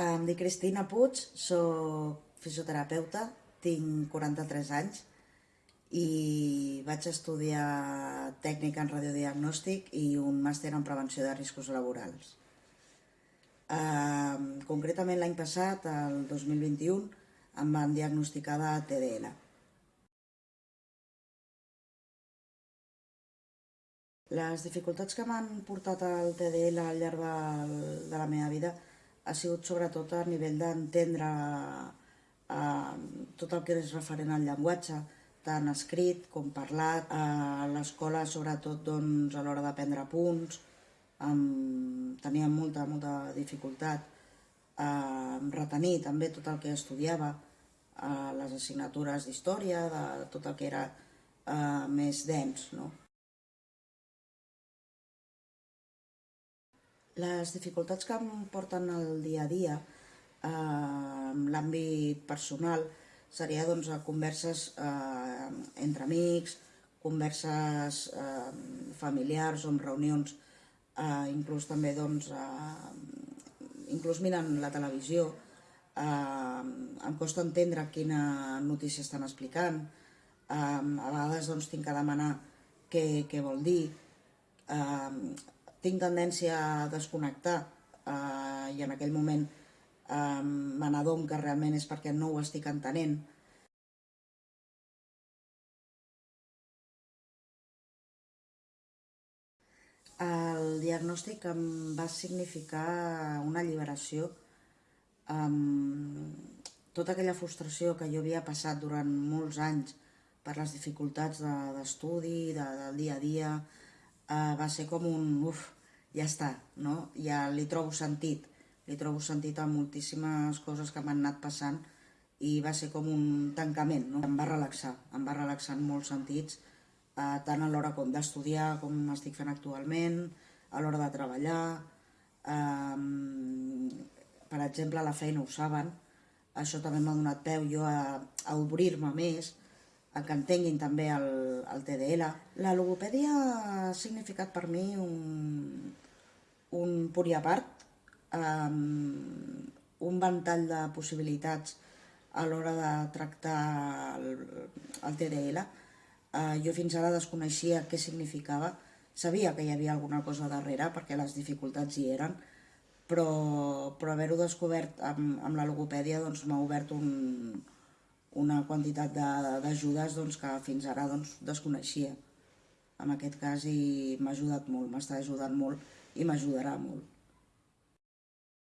Em dic Cristina Puig, soc fisioterapeuta, tinc 43 anys i vaig estudiar tècnica en radiodiagnòstic i un màster en prevenció de riscos laborals. Concretament l'any passat, el 2021, em van diagnosticar de TDL. Les dificultats que m'han portat al TDL al llarg de la meva vida ha sigut sobretot a nivell d'entendre eh, tot el que és referent al llenguatge, tant escrit com parlat. A l'escola, sobretot, doncs, a l'hora d'aprendre punts, em, tenia molta, molta dificultat a retenir també tot el que estudiava, a les assignatures d'història, de tot el que era eh, més dens, no? Les dificultats que em porten el dia a dia eh, en l'àmbit personal seria doncs, a converses eh, entre amics, converses eh, familiars o en reunions, eh, inclús també doncs, eh, inclús mirant la televisió, eh, em costa entendre quina notícia estan explicant, eh, a vegades doncs, tinc que demanar què, què vol dir, eh, tinc tendència a desconnectar eh, i en aquell moment eh, me n'adon que realment és perquè no ho estic entenent. El diagnòstic em va significar una alliberació amb tota aquella frustració que jo havia passat durant molts anys per les dificultats d'estudi, de, del dia a dia, eh, va ser com un, uf, ja està, no? Ja li trobo sentit, li trobo sentit a moltíssimes coses que m'han anat passant i va ser com un tancament, no? Em va relaxar, em va relaxar en molts sentits, eh, tant a l'hora com d'estudiar com estic fent actualment, a l'hora de treballar, eh, per exemple, la feina ho saben, això també m'ha donat peu jo a, a obrir-me més, que entenguin també el, el TDL. La logopèdia ha significat per mi un, un punt i a part, um, un ventall de possibilitats a l'hora de tractar el, el TDL. Uh, jo fins ara desconeixia què significava, sabia que hi havia alguna cosa darrere perquè les dificultats hi eren, però, però haver-ho descobert amb, amb la logopèdia doncs, m'ha obert un, una quantitat d'ajudes doncs, que fins ara doncs, desconeixia. En aquest cas m'ha ajudat molt, m'està ajudant molt i m'ajudarà molt.